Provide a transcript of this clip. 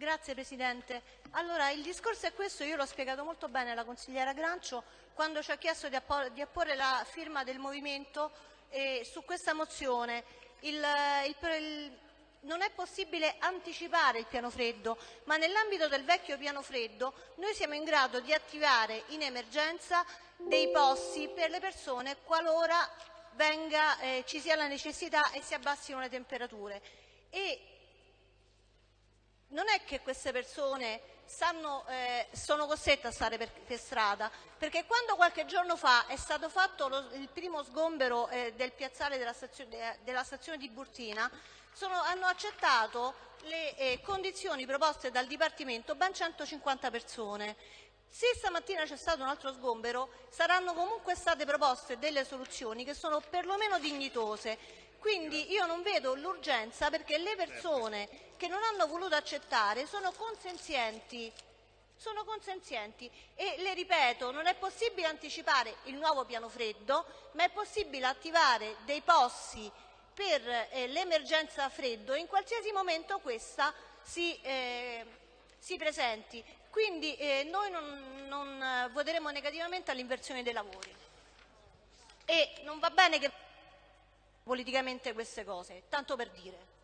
Grazie Presidente. Allora, il discorso è questo, io l'ho spiegato molto bene alla consigliera Grancio quando ci ha chiesto di, di apporre la firma del Movimento eh, su questa mozione. Il, il, il, non è possibile anticipare il piano freddo, ma nell'ambito del vecchio piano freddo noi siamo in grado di attivare in emergenza dei posti per le persone qualora venga, eh, ci sia la necessità e si abbassino le temperature. E non è che queste persone stanno, eh, sono costrette a stare per, per, strada, perché quando qualche giorno fa è stato fatto lo, il primo sgombero eh, del piazzale della stazione, della stazione di Burtina, sono, hanno accettato le eh, condizioni proposte dal Dipartimento ben 150 persone. Se stamattina c'è stato un altro sgombero, saranno comunque state proposte delle soluzioni che sono perlomeno dignitose. Quindi io non vedo l'urgenza perché le persone che non hanno voluto accettare sono consenzienti sono consenzienti e le ripeto, non è possibile anticipare il nuovo piano freddo, ma è possibile attivare dei posti per eh, l'emergenza freddo in qualsiasi momento questa si, eh, si presenti. Quindi eh, noi non, non eh, voteremo negativamente all'inversione dei lavori. E non va bene che politicamente queste cose, tanto per dire.